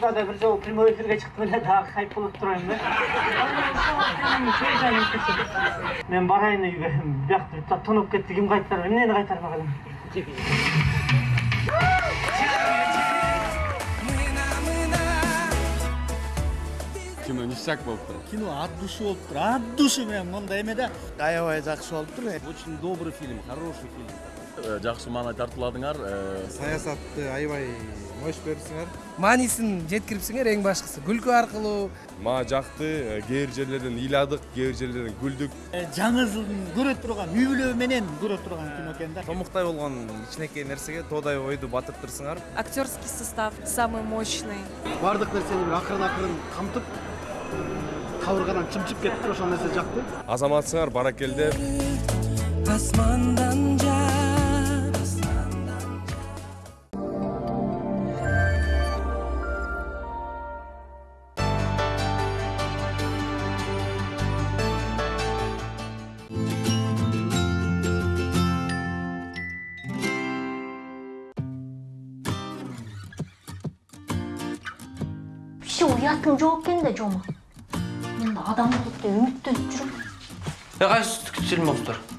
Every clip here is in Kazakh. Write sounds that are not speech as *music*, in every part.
да бир жолу прямой эфирге чыктым эле дагы хайп болуп турайын да мен барайын үйгө биякта бүт тоноп кетти ким кайтарат эмнени кайтармак элем кино ништяк болуптур кино от души болуптур от души менен мындай эме да аябай жакшы болуптур очень добрый фильм хороший фильм жакшы маанай тартууладыңар саясатты аябай мощь берипсиңер маанисин жеткирипсиңер эң башкысы. Күлкү аркылуу. Мага жакты кээ бир жерлерден ыйладык кээ бир жерлерден күлдүк. Жаңы жылдын көрө турган үй бүлө менен көрө турган кино экен да? Томуктай болгон кичинекей нерсеге тоодай ойду батыртырсыңар актерский состав самый мощный. Баардык нерсени бир акырын акырын камтып кабыргадан чымчып кетти ошол нерсе жакты. Азаматсыңар баракелде. Асмандан уятың жоқ екен да жома енді адам болып деп үміттеніп жүрмін кайсы күтүлмөктөр мам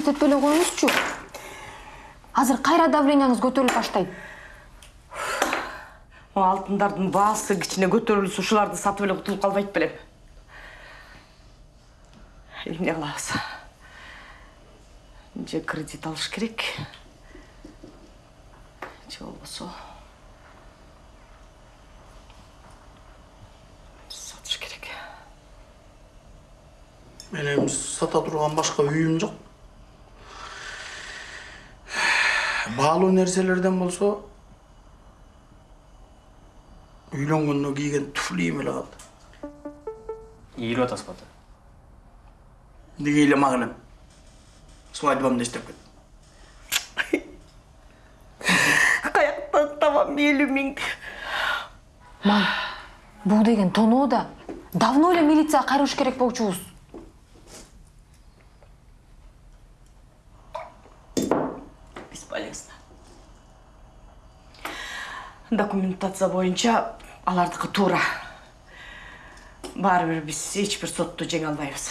етпей эле коюңузчу азыр кайра давленияңыз көтөрүлүп баштайт алтындардын баасы кичине көтөрүлсө ушуларды сатып эле кутулуп калбайт белем эмне кылабыз же кредит алыш керек? Же болбосо? Сатыш керек. Менин сата турган башка үйүм жок баалуу нерселерден болсо үйлөнгөндө кийген туфлиим эле калды ийилип атасыз бата эмнеге ыйламак элем свадьбамды иштеп кет каяктан табам элүү миңди мам бул деген тоноо да давно эле милицияга кайрылыш керек болчубуз документация боюнча алардыкы туура. Баары бир биз эч бир сотту жеңе албайбыз.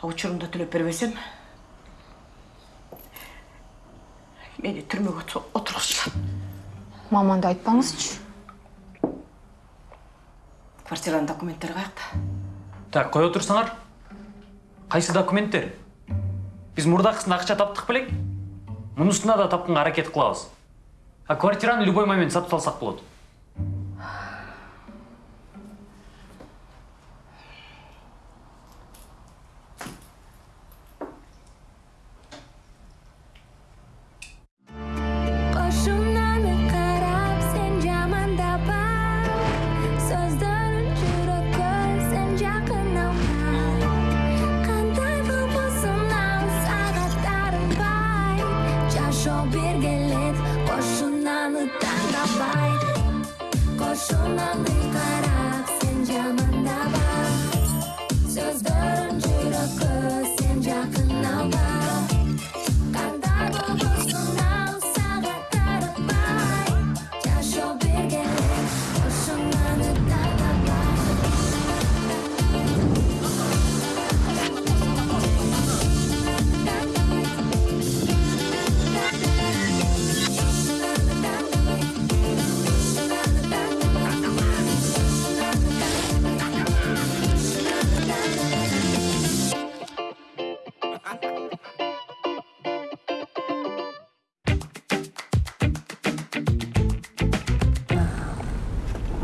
А учурунда төлөп бербесем мени түрмөгө отургузушат мам андай айтпаңызчы. Квартиранын документтери каякта так кое турсаңар кайсы документтер? Биз мурдакысын акча таптык белек мунусуна да тапканга аракет кылабыз. А квартираны любой момент сатып салсак болот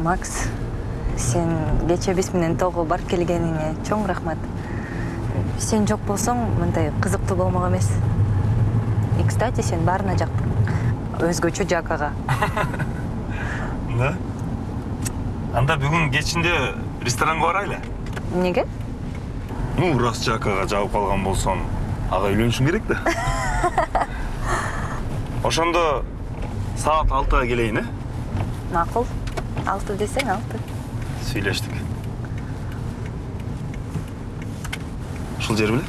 Макс, сен кече биз менен тоого барып келгениңе чоң рахмат. Сен жок болсоң, мындай кызыктуу болмок эмес. И, кстати, сен баарына жактың. Өзгөчө Жакага. *laughs* Да? Анда бүгін кечинде ресторанга барайлы. Неге? Ну, рас жакага жабып калган болсоң, ага үйлөнүшүң керек да. *laughs* Ошондо саат алтыга келейин, э? Макул. Алты десең алты. Сүйлөштүк. Ушул жер беле?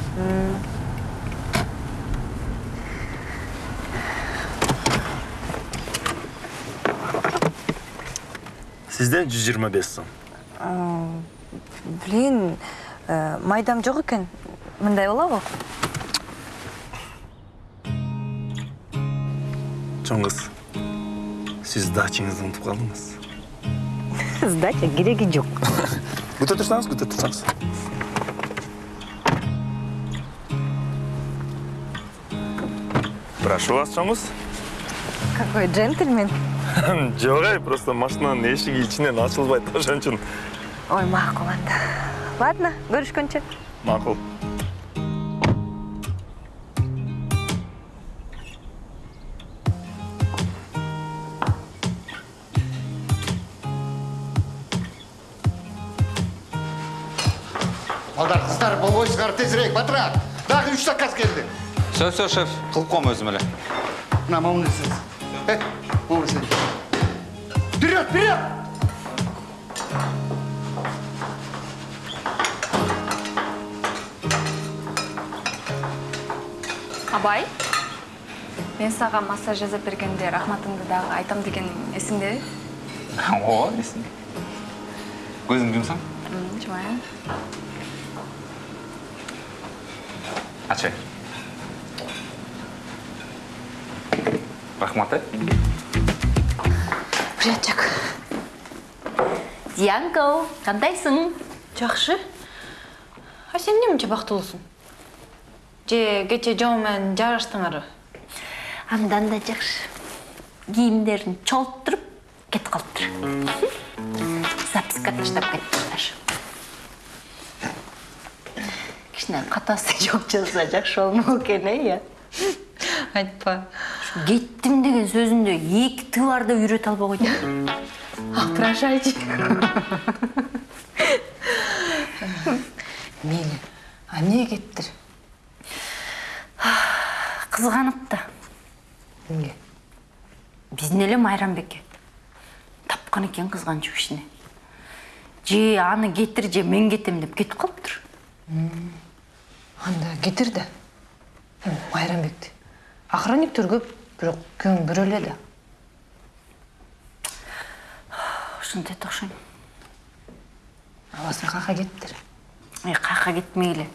Сизден 125 сом. Блин, э, майдам жок экен. Мындай болобу? Чоң кыз. Сиз дачаңызды унутуп калдыңыз. Сдача гирегиджук. Güte tutsanız, güte tutsanız. Прошу вас, Шамус. Какой джентльмен. *laughs* Джогай, просто машинаның ешігі ішінен ашылбайды, жан үшін. Ой, мақұл ладно. Ладно, көрішкенше. Мақұл. Все все шеф. Кылып коем өзүм эле мына момынсыз э момынсыз вперед вперед Абай, мен саған массаж жасап бергенде рахматыңды дағы айтам дегенің есіңде? *laughs* ооба эсимде көзүңдү жумсаң Жумайын. ачай. Рахмат э Приятчик. Дианко, кандайсың? Жақшы. А сен немче бактылуусуң? Же кече жоо менен жарыштыңар? Андан да жакшы. Кийимдерин чолттуруп кетип калыптыр. Записка таштап кетиптир. Кичине катасы жок жазса жакшы болмок экен, э, я. Айтпа. Кеттим деген сөзүндө эки т барды үйрөтө албай койду. *laughs* Ах, прощайте. *laughs* Мени, а эмне кеттир? Кызганып *sighs* да. Эмге? Биздин эле Майрамбекке. Тапкан экен кызганчу ишине. Же аны кетир, же мен кетем деп кетип калыптыр. Анда кетир да. Майрамбекти. Охранниктер көп, бирок күйөөң бирөө эле да. Ушинтет окшойм. Абасы кака кеттир. Эй, каяка кетмейле.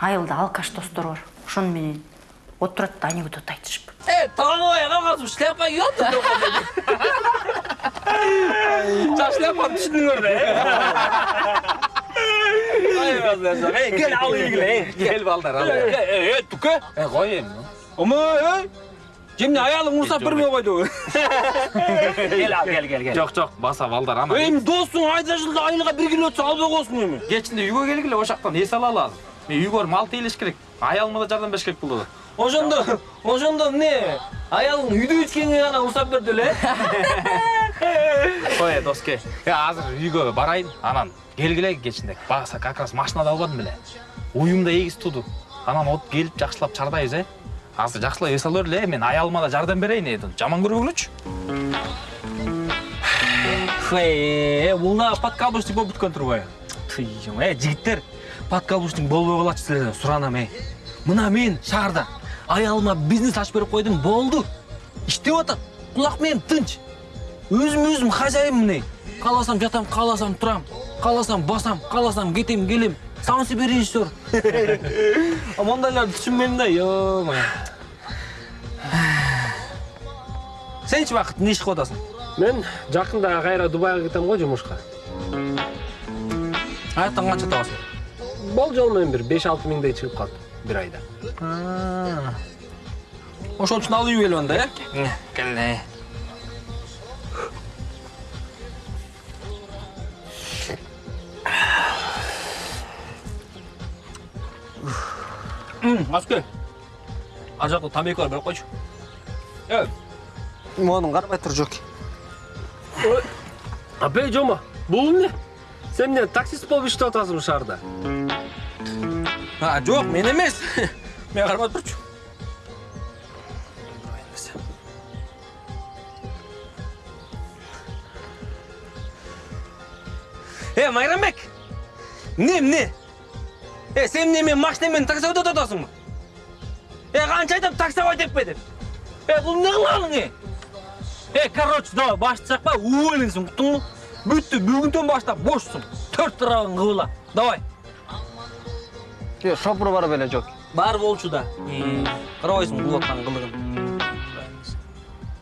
Айылда алкаш достор бар. Ошону менен отурат да анекдот айтышып. Е, таңой қалғансың, шляпа ұялды. Жа шляпаны базар, ей, кел ал келгіле, ей. Кел балдар, ал. Е, е, түке? Е, қой енді. Ома, ей. Жемне аялың ұрсап бірме қойды. Кел ал, кел, кел, кел. жок жок баса балдар ана Ей, досың айда жылда айылға бір кило өтсе албай қойсын еме. кечинде үйгө келгиле ошактан эс ала алалы мен үйгө мал тейлеш керек аялыма да жардам бериш керек болду Ошондо, ошондо не? Аялың үйдө ичкенге гана ұрсап берді эле. ой доске э азыр үйгө барайын анан келгиле кечинде баса как раз машинада албадым беле уюм да эгиз туду анан от келип жакшылап чардайбыз э азыр жакшылап эс ала берле мен аялыма да жардам берейин э жаман көрбөгүлөчү Е, бул дагы подкаблучник болуп бүткөн турбайбы? Тыйым, э, жигиттер, подкаблучник болбой калачы силерден суранам, э. Мына мен шаарда аялыма бизнес ачып берип койдум, болду. Иштеп атат. Кулак менен тынч. Өзүм өзүм хозяин міне. Кааласам жатам, кааласам турам, кааласам басам, кааласам кетем, келем. Сам себе режиссер. А мондайларды түшүнбөйм да, ё-моё. Сенчи бакыт эмне иш кылып атасың? Мен жақында кайра Дубайга кетем го жумушка. Аяктан канча табасың? Болжол менен бир 5-6 миңдей чыгып калды бир айда. Ошон үчүн алып келип анда, э? Келе. Аскер. Ал жакта тамеки бар, берип койчу. Э, Моның карабай тур жок. Апе жома, бул эмне? Сен эмне таксист болуп иштеп атасың шаарда? А, жок, мен эмес. Мен кармап турчу. Э, Майрамбек. Эмне, эмне? Э, сен эмне мен машина менен таксовать атасыңбы? Э, канча айтам таксовать этпе деп. Э, бул эмне кылганың, э? Э, короче, давай, башты чакпа, уволенсиң, уктуңбу? Бүттү, бүгүндөн баштап бошсуң. Төрт тарабың кыбыла. Давай. Yo, шопур бар беле жок. Бар болчу да. Карабайсың бул аткан кылыгын.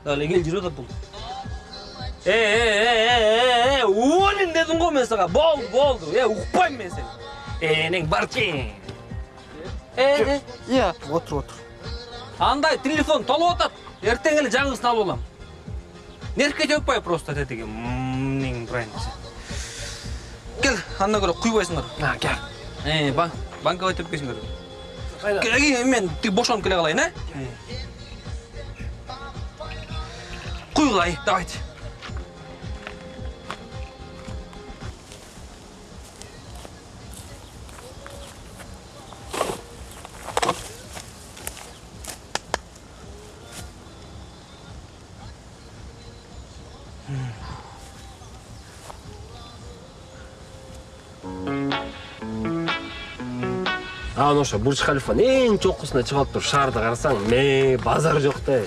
Дале кел жүрүп атат бул. Э, э, э, э, э, уволен дедим го мен сага. Болду, болду. Э, укпайм мен сени. Энең барчы. Э, э, Иә, отур, отур. андай телефон толуп атат. Эртең эле жаңысын алып алам. Нервке төкпай просто тетиги. Нең брайын. Кел, анда көрө куйбайсыңдар. А, кел. Э, банк, банкага төпкесиңер. Кел, мен тиги бошонуп келе калайын, э? Куйгылай, давайте. А, ошо Бурж Халифанын эң чокусуна чыгып туруп шаарды карасаң, ме базар жок да.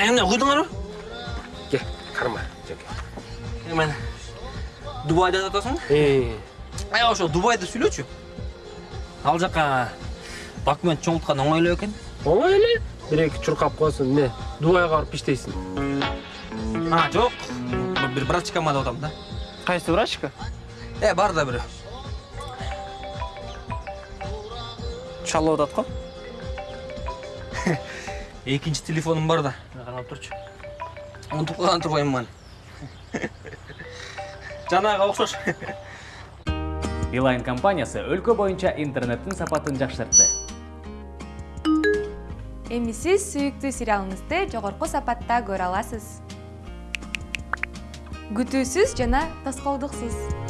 Эмне куйдуңарбы? Кел, карма, жеке. Мен Дубайда жатасың? Э, Ай, ошо Дубайды сүйлөчү. Ал жака документ чоңулткан оңой эле экен. оңой эле. Бир эки чуркап коесуң, эмне? Дубайга барып иштейсиң. А, жок. Бир брачкама деп атам да. Кайсы врачка? Э, бар да бирөө. Чалып атат го. *laughs* Экинчи телефонум бар да. Карап турчу. Унутуп калган турбайм мен. Жанага окшош. Билайн компаниясы өлкө боюнча интернеттин сапатын жакшыртты. Эми сиз сүйүктүү сериалыңызды жогорку сапатта көрө аласыз. Күтүүсүз жана тоскоолдуксуз.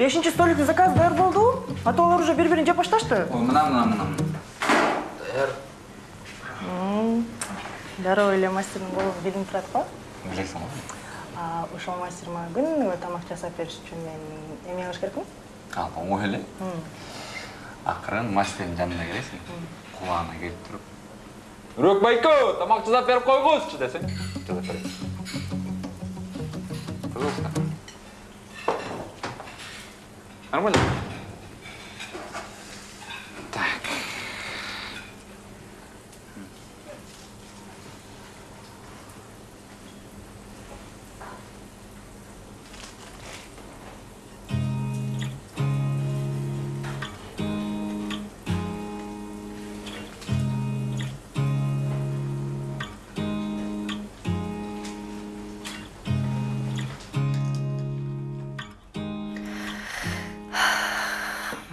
Бешинчи столиктин заказы даяр болду. А то алар уже бири-бирин жеп башташты. мына мына мына дароо эле мастердин колу билинип турат го билесиң го. А, ошол мастер мага күнүгө тамак жасап бериш үчүн мен эмне кылыш керекмин? Ал оңой эле. Акырын мастердин жанына келесиң. Кубагына келип туруп. Үрөк байке тамак жасап берип койгузчу десең жасап берет пожалуйста нормально так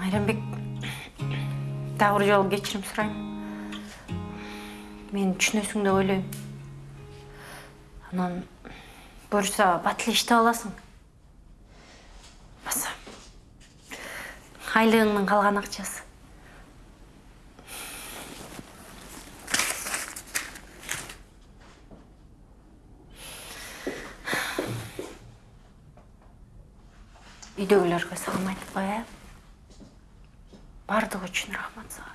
майрамбек дагы бир жолу кечирим сурайм мени түшүнөсүң деп ойлойм анан буюрса бат эле иштеп аласың баса айлыгыңдын калган акчасы үйдөгүлөргө салам айтып коеюн баардыгы үчүн рахмат сага.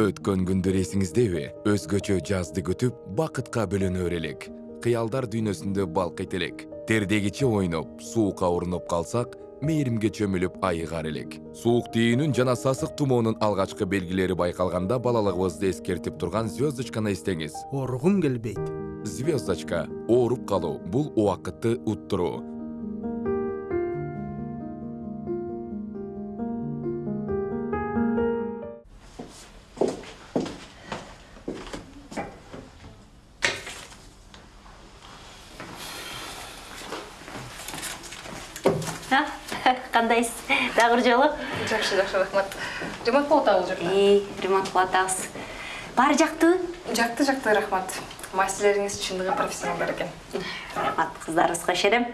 Өткөн күндөр эсиңиздеби өзгөчө жазды күтүп бакытка бөлөнөр элек. Кыялдар дүйнөсүндө балкыйт элек. Тердегиче ойноп суукка урунуп калсак мээримге чөмүлүп айыгар элек. Суук түйүүнүн жана сасык тумоонун алгачкы белгилери байкалганда балалыгыбызды эскертип турган звездочканы эстеңиз ооругум келбейт. Звездочка ооруп калуу бул убакытты уттуруу жакшы жакшы рахмат ремонт болуп атабы бул жакта ремонт кылып атабыз баары жактыбы жакты жакты рахмат. Мастерлериңиз чындыгы профессионалдар экен рахмат кыздарыбызга ишенем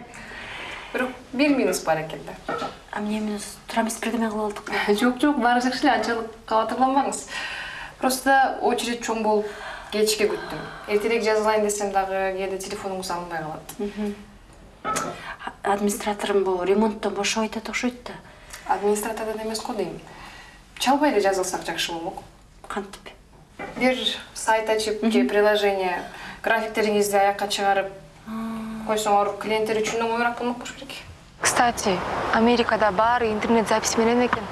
бирок бир минус бар экен да. А эмне минус туура эмес бирдеме кылып алдык *laughs* жок жок баары жакшы эле анчалык кабатырланбаңыз просто очередь чоң болуп кечке күттүм эртерээк жазылайын десем дагы кээде телефонуңуз алынбай калат администраторум бул ремонттон бошобойт атат окшойт да. Администратордон эмес го дейм чалбай эле жазылсак жакшы болмок кантип бир сайт ачып же приложение графиктериңизди аякка чыгарып койсоңор клиенттер үчүн оңоюраак болмок болуш керек кстати америкада баары интернет запись менен экен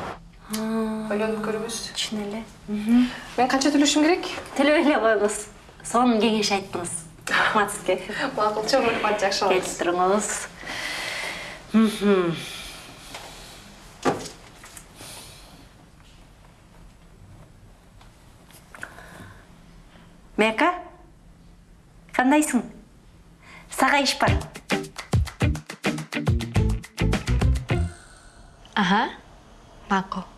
ойлонуп көрүңүз чын эле мен канча төлөшүм керек төлөбөй эле коюңуз сонун кеңеш айттыңыз рахмат сизге макул чоң рахмат жакшы болот келип туруңуз Мгм. мека кандайсың сага иш бар аха макул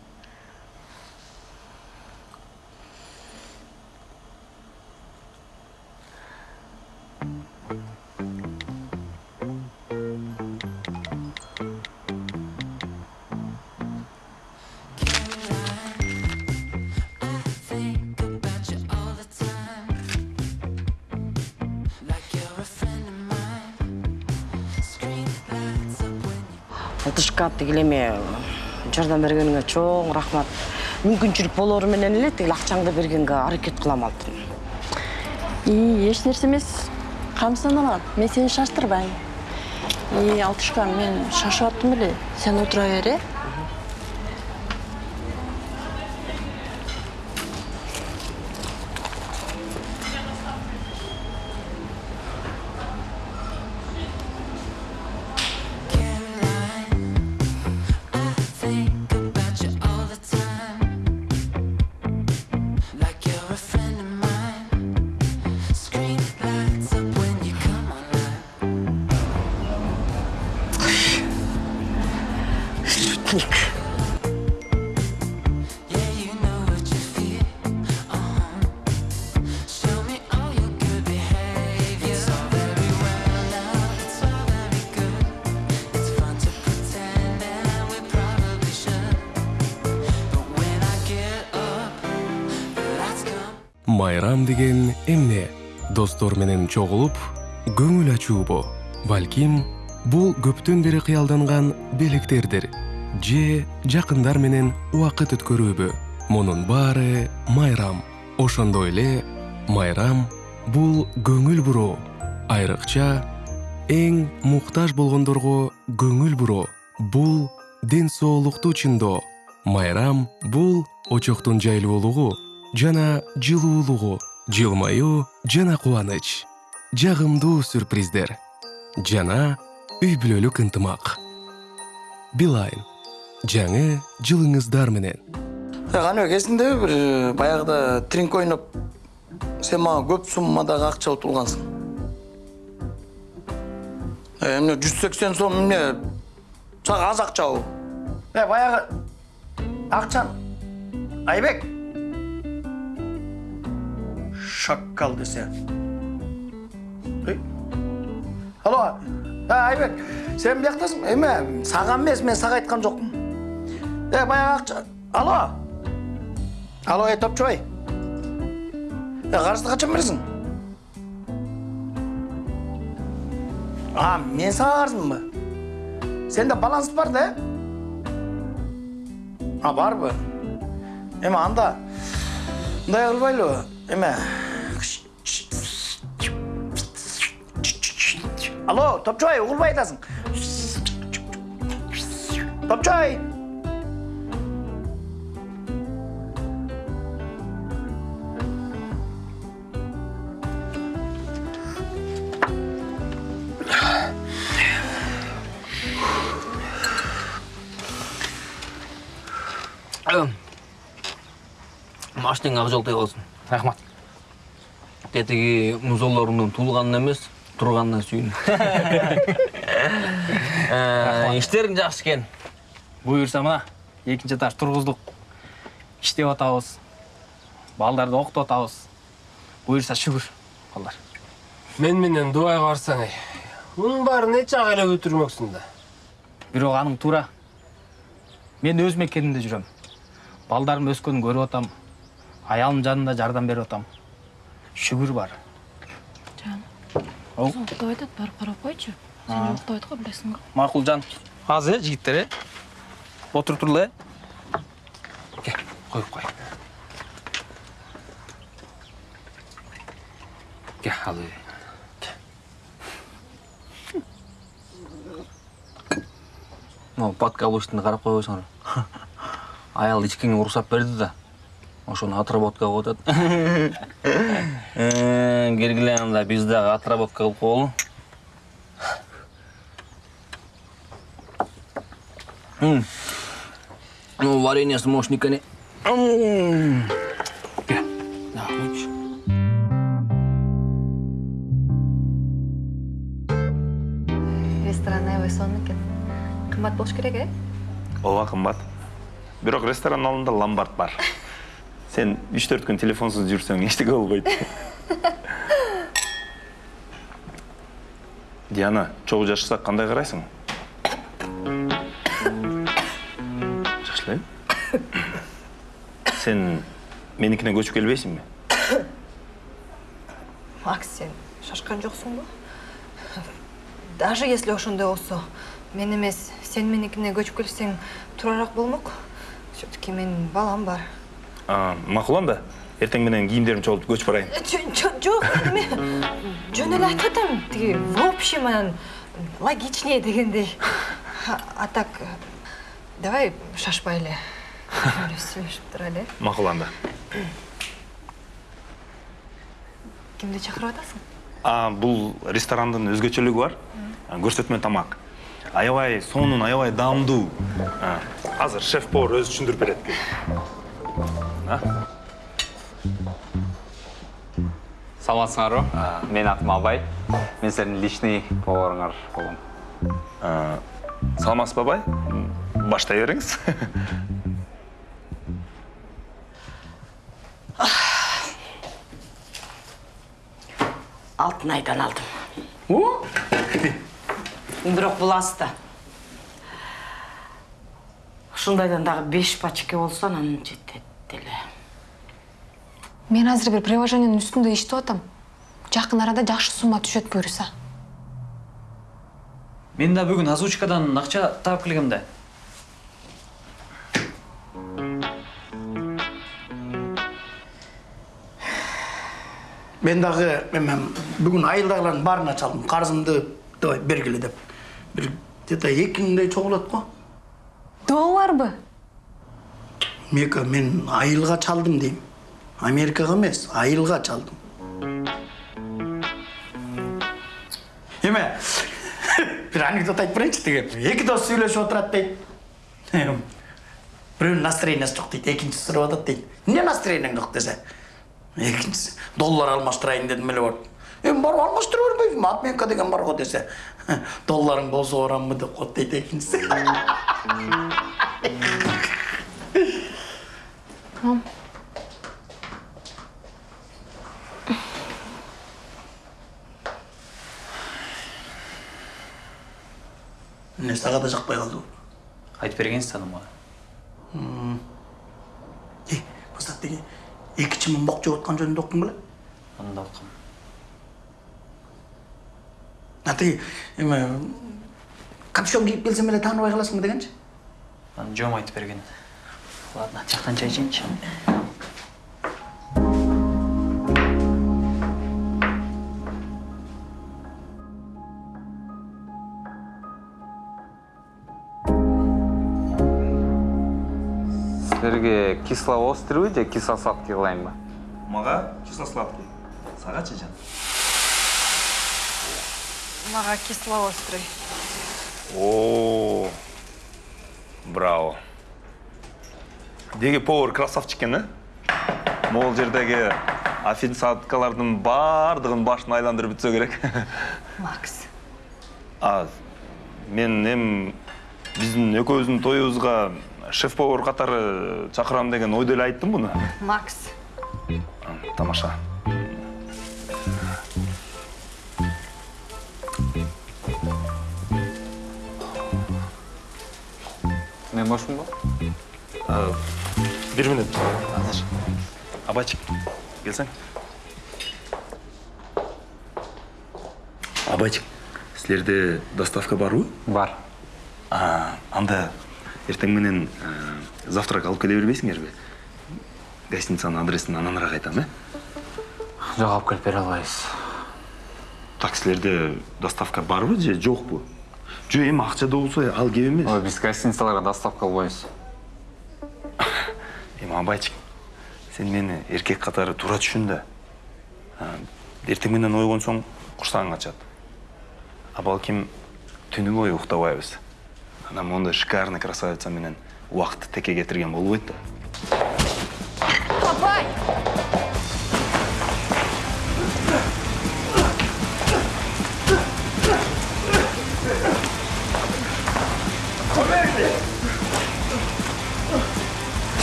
тигил эме жардам бергениңе чоң рахмат. Мүмкүнчүлүк болоору менен эле тигил акчаңды бергенге аракет кылам алтын ии эч нерсе эмес камсызданабан мен сени шаштырбайм и алтышка мен шашып аттым эле. Сен отура бер э? Майрам деген эмне? Достор менен чогулуп көңүл ачуубу балким бул көптөн бери кыялданган белектердир же жакындар менен убакыт өткөрүүбү. Мунун баары майрам. Ошондой эле майрам бул көңүл буруу айрыкча эң муктаж болгондорго көңүл буруу бул ден соолукту чыңдоо майрам бул очоктун жайлуулугу жана жылуулугу. Жылмаюу жана кубаныч жагымдуу сюрприздер. Жана үй бүлөлүк ынтымак билайн. Жаңы жылыңыздар менен. Каныбек эсиңдеби бир баягыда тринг ойноп сен мага көп суммадагы акча утулгансың эмне жүз сексен сом эмне сага аз акчабы э баягы акчаны айбек. Шаккал десе алло айбек сен бияктасың эме сага эмес мен сага айткан жокмун э баягы акча алло алло ey топчубай е қарызды қашан бересің а мен саған қарызмын ба сенде баланс бар да а бар ба эме анда мындай кылбайлыбы эме алло топчубай угулбай атасың топчубай машинең ақ жолтай болсын рахмат тетігі музолларыңның туылғанына емес тұрғанына сүйін. *laughs* Іштерің жақсы екен. Буюрса мына экинчи этаж тургуздук иштеп атабыз балдарды окутуп атабыз буюрса шүгүр балдар. Мен менен дубайга барсаң эй мунун баарын нече ак эле өтүрмөксүң да? Бирок аның туура мен өз мекенimде жүрөм. Балдарым өскөнүн көрүп атам. Аялым жанында жардам берип атам. Шүгүр бар. Ау. уктап атат барып карап койчу А. сен уктап атат го билесиң го макул жан азыр э жигиттер э отуруп турлу э кел коюп кой кел ал мынау подкаблучтыны қарап қойсаңар *laughs* аял ичкеңе уруксат берди да. Ошону отработка кылып атат кергиле *laughs* анда биз дагы отработка кылып коелу ну вареньеси мощный экен М. Кел. Да, лучше. ресторан аябай сонун экен кымбат болуш керек э ооба кымбат бирок ресторандын алдында ломбард бар сен үч төрт күн телефонсуз жүрсөң эчтеке болбойт диана чогуу жашасак кандай карайсың жакшы эле сен меникине көчүп келбейсиңби макс сен шашкан жоксуңбу даже если ошондой болсо мен эмес. Сен меникине көчүп келсең туурараак болмок. Все таки менин балам бар. А, макул анда эртең менен кийимдеримди чогултуп көчүп барайын. Жок эме жөн эле айтып атам тиги в общем анан логичнее дегендей. А так давай шашпай эле. Сүйлөшүп турайлы э макул анда кимди чакырып атасың? Бул ресторандын өзгөчөлүгү бар. Көрсөтмө тамак. Аябай сонун аябай даамдуу азыр шеф повар өзү түшүндүрүп берет. А? саламатсыңарбы менин атым абай. Мен силердин личный поварыңар болом А, саламатсызбы абай? Баштай бериңиз *laughs* алтын айдан алдым. Бирок бул аста ушундайдан дагы беш пачке болсо анан жетет деле мен азыр бир приложениенин үстүндө иштеп атам жакын арада жакшы сумма түшөт буюрса мен да бүгүн озвучкадан акча таап келгем да мен дагы эме бүгүн айылдагылардын баарына чалдым карызымды давай бергиле деп. Бир где то эки миңдей чогулат го долларбы мека мен айылга чалдым дейм америкага эмес айылга чалдым эме бир анекдот айтып берейинчи тиги эки дос сүйлөшүп отурат дейт бирөөнүн настроениясы жок дейт экинчиси сурап атат дейт эмне настроенияң жок десе экинчиси доллар алмаштырайын дедим эле барып эми барып алмаштыра бербейбизби обменка деген бар го десе долларың болсо барамбы деп коет дейт эмне сага да жакпай калдыбы айтып бергенсиз анан мага э кызат деге эки чымын жеп аткан жөнүндө уктуң беле аны да уккам а тиги эме капюшон кийип келсем эле тааныбай каласыңбы дегенчи аны жоом айтып берген ладно жактан чай ичейинчи силерге кисло-острый же кисло-сладкий кылайынбы мага кисло-сладкий. Сагачы жан мага кисло-острый. О, браво. Деги повар красавчик экен, э? Могул жердеги официанткалардын баардыгын башын айландырып бүтсө керек. макс А мен эми биздин экөөбүздүн тоюбузга шеф повар катары чакырам деген ойдо эле айттым муну. макс Тамаша. мен бошмунбу А, бир мүнөт азыр абайчик келсең абайчик силерде доставка барбы бар а анда эртең менен завтрак алып келе бербейсиңерби гостиницанын адресин ананыраак айтам э жок алып келип бере албайбыз так силерде доставка барбы же жокпу жок эми акча да болсо ал кеп эмес ой биз гостиницаларга доставка кылбайбыз эми абайчик сен мени эркек катары туура түшүн да эртең менен ойгонсоң курсагың ачат. А балким түнү бою уктабайбыз. Анан моундай шикарный красавица менен убакытты теке кетирген болбойт да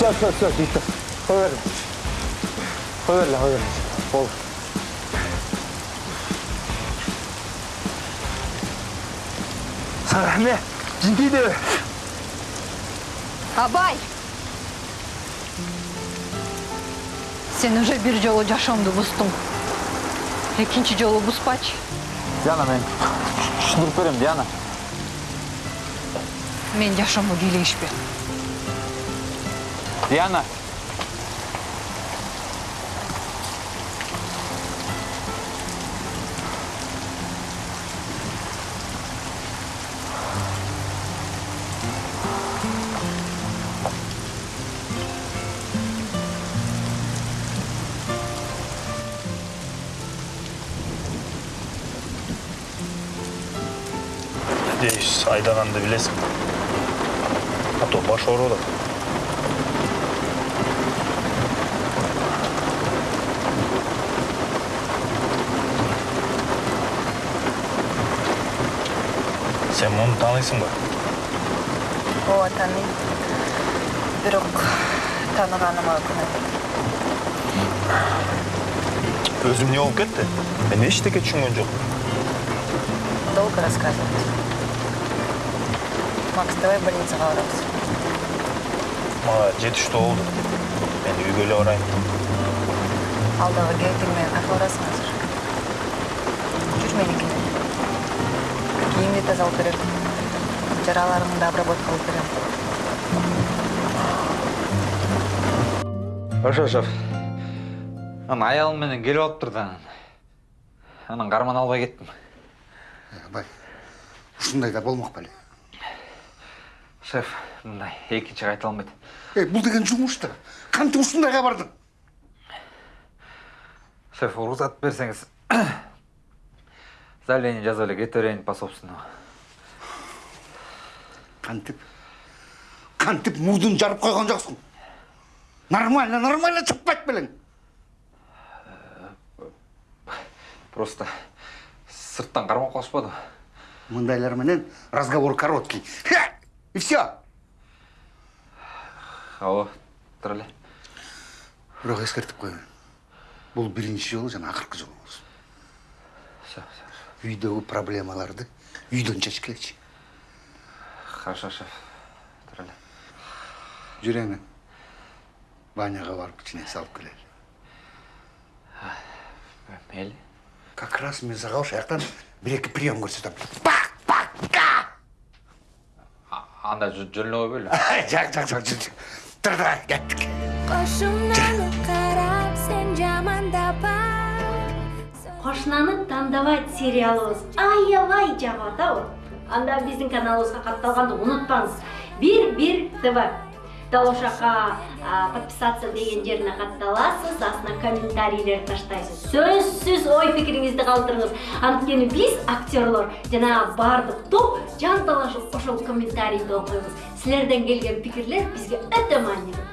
Все, все, все, Виктор. Қой бер. Қой бер, қой бер. Болды. Саған не? Жинтиді. абай сен уже бир жолу жашоомду бустуң экинчи жолу буспачы диана мен түшүндүрүп берем диана мен жашоомду бийлешпе диана надеюсь айдаганды билесиң а то баш сен муну тааныйсыңбы ооба тааныйм бирок тааныганыма өкүнөм өзүм эмне болуп кетти мен эчтеке түшүнгөн жокмун долго рассказывать. Макс давай больницага барабыз мага жети үчтө болду мен үйгө эле барайын. Алдагы гейтиң менен кайерге барасың азыр жүр меникине кийимди тазалап берем жараларыңды обработка кылып берем ошо шеф. Анан аялым менен келип алыптыр да анан анан карман албай кеттим абай ушундай да болмок беле шеф мындай экинчи кайта алынбайт эй бул деген жумуш да кантип ушундайга бардың шеф уруксат берсеңиз заявление жазып эле кете берейин по собственному. Кантип. Кантип мурдун жарып койгон жоксуң нормально нормально чыкпайт белең просто сырттан кармап калышпады мындайлар менен разговор короткий. И все ооба тура эле бирок эскертип коеюн бул биринчи жолу жана акыркы жолу болсун үйдөгү проблемаларды үйдөн чечкилечи хорошо шеф. Жүр эми баняга барып кичине салып келели мейли как раз мен сага ошол жактан бир эки прием көрсөтөм анда жөн эле койбойлу жак жак жак жүр тура тура кеттик Кошумнаны карап сен жамандапа Кошунаны тандабайт сериалыбыз аябай жагып атабы. Анда биздин каналыбызга катталганды унутпаңыз. Бир бир ТВ. Дал ошол жака подписаться деген жерине катталасыз, астына комментарийлер таштайсыз. Сөзсүз ой пикириңизди калтырыңыз. Анткени биз актерлор жана баардык топ жанталашып ошол комментарийди окуйбуз. Силерден келген пикирлер бизге өтө маанилүү.